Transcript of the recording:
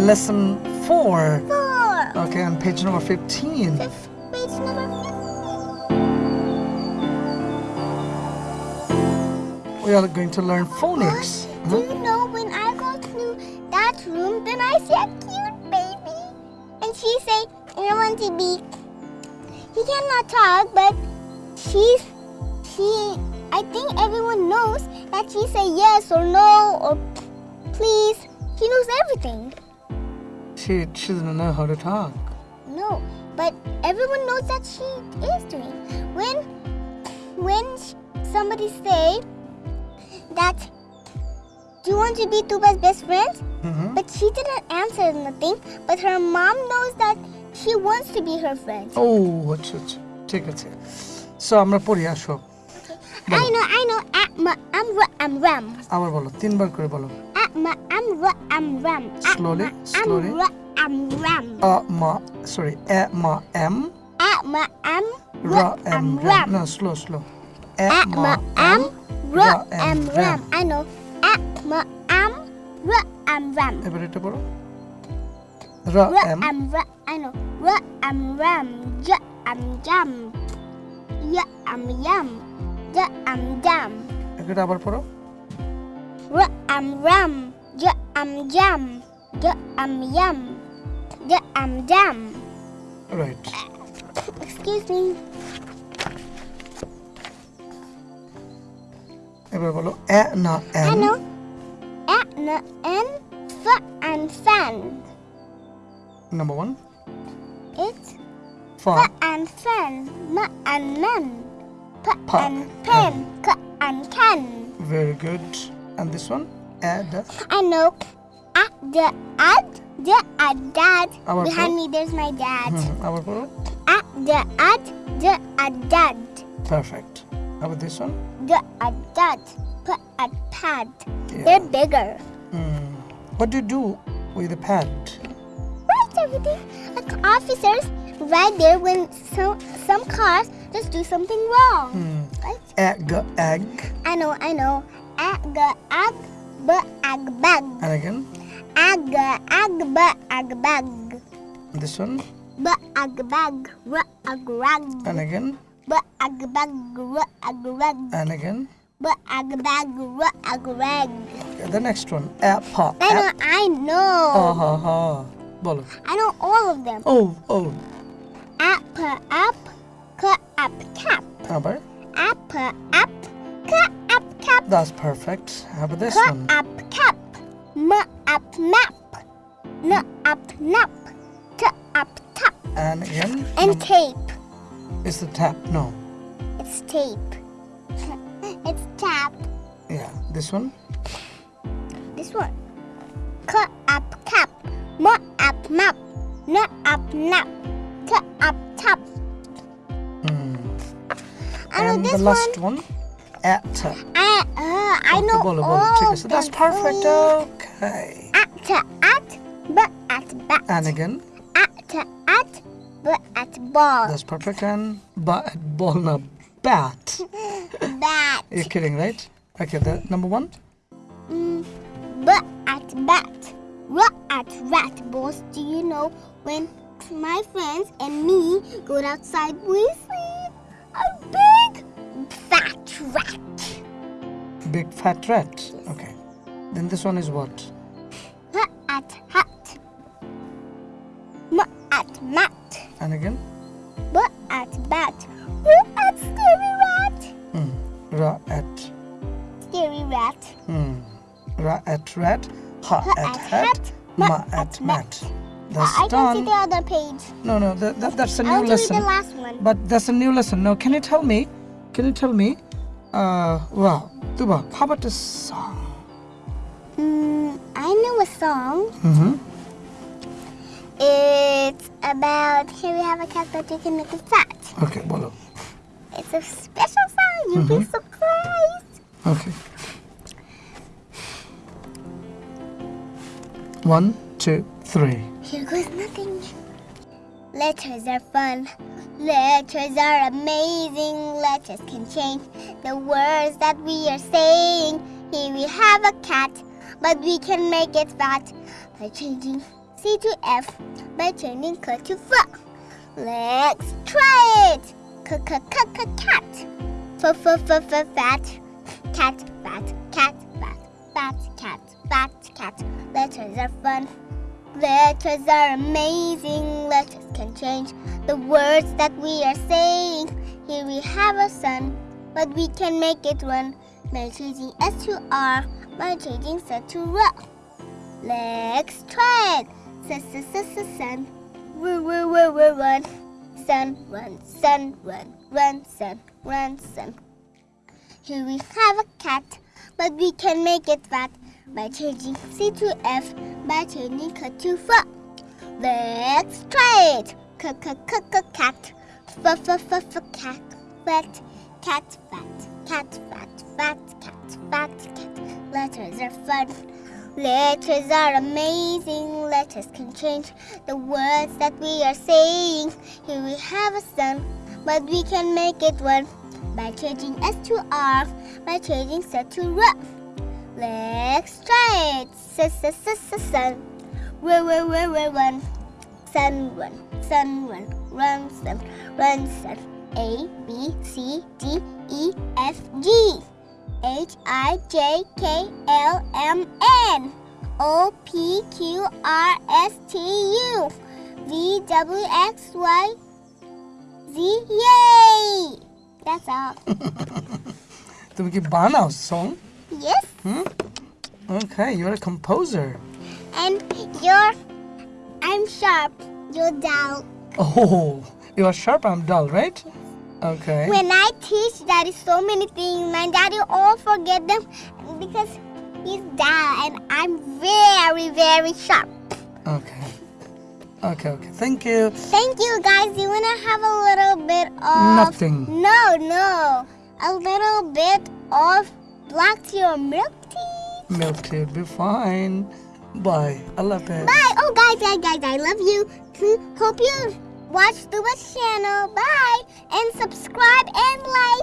lesson 4. Four. Okay, on page number 15. Fifth page number We are going to learn phonics. Do hmm? you know when I go to that room, then I see a cute baby, and she say, "I want to be." He cannot talk, but she's she. I think everyone knows that she say yes or no or please. She knows everything. She, she doesn't know how to talk. No, but everyone knows that she is doing. When when somebody say that do you want to be Tuba's best friend? Mhm. But she didn't answer nothing. But her mom knows that she wants to be her friend. ও আচ্ছা আচ্ছা ঠিক আছে so আমরা পড়ি আসো I know, I know. Atma, am, ra, am, ram. আবার বলো তিনবার করে বলো Atma, am, ra, am, ram. Slowly, slowly. Am, ra, am, ram. Sorry এ মা এম Atma, am, রা ra, am, ram ram. না স্লো স্লো এ am, ra, am, ram. I know. Atma, am, ra, am, ram. এবার এটা পড়ো Ra, am, ra, I know. Ra, am, ram. Ja, am, jam. Ya, am, yam. Ja, am, jam. এটা আবার পড়ো am, ram. Ja, am, jam. Ja, am, yam. Ja, am, jam. Right Excuse me. এবার বলো এ না I M know. Atna, n, fa, and fan. Number one It's ফা fa and fan. Ma and man. Pa, Pa and pen. Ka and can. Very good and this one Add. I know. At the at The at dad. Our Behind me there's my dad. Hmm. Our guru. At the at The at dad. Perfect. How about this one? The at dad. Put a pad. Yeah. They're bigger. Hmm. What do you do with the pad? Write everything. Like officers, right there when some some cars just do something wrong. Hmm. Right? Egg, egg. I know, I know. Egg, egg. Agba, agbag. And again? Aga, agba, agbag. This one? Ba, agbag, ra, agrag. And again? Ba, agbag, ra, agrag. And again? Ba, agbag, ra, agrag. The next one, appa. I know, I know. Ha ha ha. I know all of them. Oh, oh. Appa, up, ka, up, cap. How about? Appa, up, K up cap. that's perfect how about this one up cap. M up map. N up nap. T up tap. and again And tape. it's the tap no It's tape. it's tap. yeah this one This one. K up cap. M up map. N up nap. T up tap. Hmm. And this the last one. one at I oh, know all of So that's perfect. Okay. At at but at bat. And again. At at but at ball. That's perfect. And but at ball not bat. bat. You're kidding, right? Okay, that number one. Mm, but at bat. What at rat balls? do you know when my friends and me go outside we see a big fat rat big fat rat okay then this one is what H at hat. M at mat. and again B at bat. R at scary rat. hmm. ra at Scary rat. hmm. ra at rat ha at at hat ma at mat that's I can see the other page. no no that, that, that's a new lesson the last one. but that's a new lesson now can you tell me can you tell me uh wow tuba how about this song Mm, I know a song. mm-hmm. It's about here we have a cat that you can make it fat. okay bolo It's a special song. You'll be Mm-hmm. surprised. okay one two three Here goes nothing. Letters are fun. Letters are amazing. Letters can change the words that we are saying. Here we have a cat, but we can make it fat by changing C to F by changing C to F. Let's try it. C c c c cat. F f f f fat. Cat fat cat fat fat cat fat cat. Letters are fun. Letters are amazing. Letters can change the words that we are saying. Here we have a sun, but we can make it run by changing S to R by changing S to R. Let's try it. S s s s sun. Run run run run run. Sun run sun run run sun run sun. Here we have a cat, but we can make it fat by changing C to F by changing C to F. Let's try it. C c c c cat. F f f f cat. Fat cat fat cat fat fat cat fat cat. Letters are fun. Letters are amazing. Letters can change the words that we are saying. Here we have a sun, but we can make it one by changing S to R by changing S to R. Let's try it. Sun, sun, sun, sun. Run, run, run, run, run. Sun, run, sun, run, run, sun, run, sun. A, B, C, D, E, F, G. H, I, J, K, L, M, N. O, P, Q, R, S, T, U. V, W, X, Y, Z. Yay! That's all. তুমি কি বানাও song yes. Hmm? Okay, you're a composer. And you're I'm sharp. You're dull. Oh, you are sharp, I'm dull, right? Okay. When I teach daddy so many things, my daddy all forget them because he's dull and I'm very, very sharp. Okay. Okay, okay. Thank you. Thank you guys. You wanna have a little bit of Nothing. No, no. A little bit of black tea or milk tea. Milk tea will be fine. Bye. I love it. Bye. Oh guys, guys, guys, I love you. Hope you watch the channel. Bye. And subscribe and like.